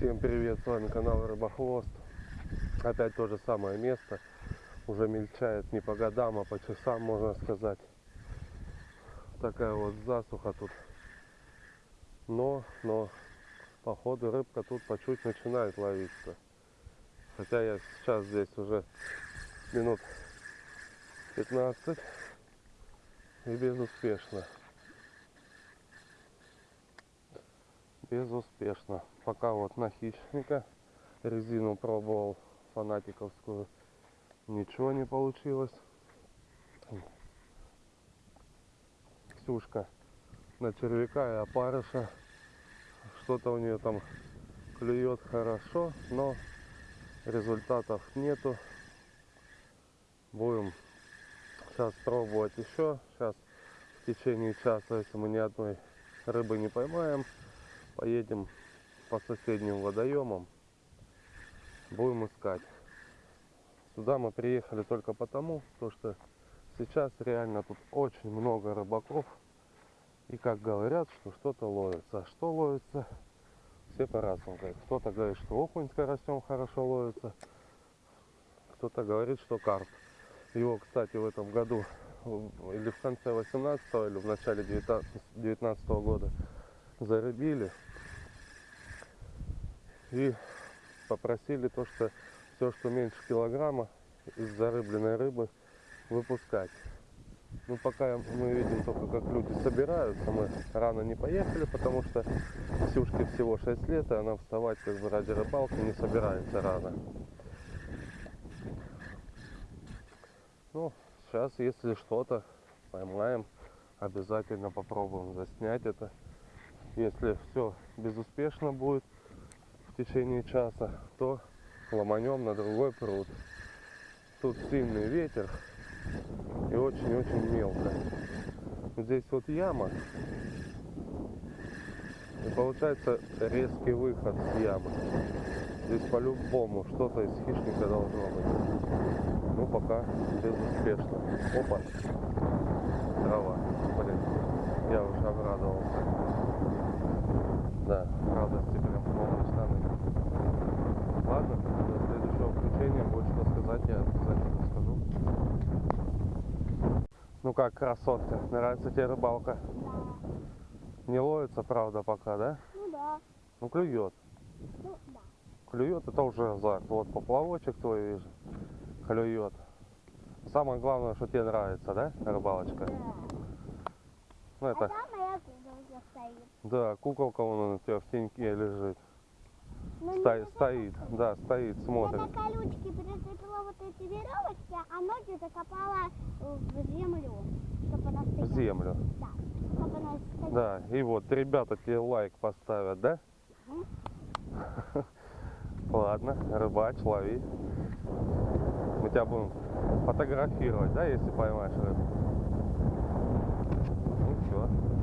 Всем привет, с вами канал Рыбохвост. Опять то же самое место. Уже мельчает не по годам, а по часам, можно сказать. Такая вот засуха тут. Но, но, походу рыбка тут по чуть начинает ловиться. Хотя я сейчас здесь уже минут 15 и безуспешно. Безуспешно. Пока вот на хищника резину пробовал фанатиковскую. Ничего не получилось. Ксюшка на червяка и опарыша. Что-то у нее там клюет хорошо, но результатов нету. Будем сейчас пробовать еще. Сейчас в течение часа, если мы ни одной рыбы не поймаем, поедем по соседним водоемам. Будем искать. Сюда мы приехали только потому, то что сейчас реально тут очень много рыбаков. И как говорят, что что-то ловится. А что ловится, все по-разному. Кто-то говорит, что окунь с карасем хорошо ловится. Кто-то говорит, что карп. Его, кстати, в этом году или в конце 18 или в начале 19, 19 года зарыбили. И попросили то, что все, что меньше килограмма из зарыбленной рыбы выпускать. Ну, пока мы видим только, как люди собираются. Мы рано не поехали, потому что Ксюшке всего 6 лет, и она вставать как бы ради рыбалки не собирается рано. Ну, сейчас, если что-то поймаем, обязательно попробуем заснять это. Если все безуспешно будет течение часа, то ломанем на другой пруд. Тут сильный ветер и очень-очень мелко. Здесь вот яма. И получается резкий выход с ямы. Здесь по-любому что-то из хищника должно быть. Ну пока безуспешно. Опа. Трава. Блин. Я уже обрадовался. Да, радости прям штаны. Ладно, до следующего включения будет что сказать, я обязательно скажу. Ну как, красотка, нравится тебе рыбалка? Да. Не ловится, правда, пока, да? Ну да. Ну клюет. Ну да. Клюет, это уже азарт. Вот поплавочек твой вижу. Клюет. Самое главное, что тебе нравится, да, рыбалочка? Да. Ну А это, там моя куколка стоит. да, куколка вон у тебя в теньке лежит. Ну, Но стоит, стоит, да, стоит, смотрит. Я на прицепила вот эти веревочки, а ноги закопала э, в землю, чтобы она стояла. В землю? Да, чтобы она стояла. Да, и вот, ребята тебе лайк поставят, да? Угу. Ладно, рыбач, лови. Мы тебя будем фотографировать, да, если поймаешь рыбу? Ну все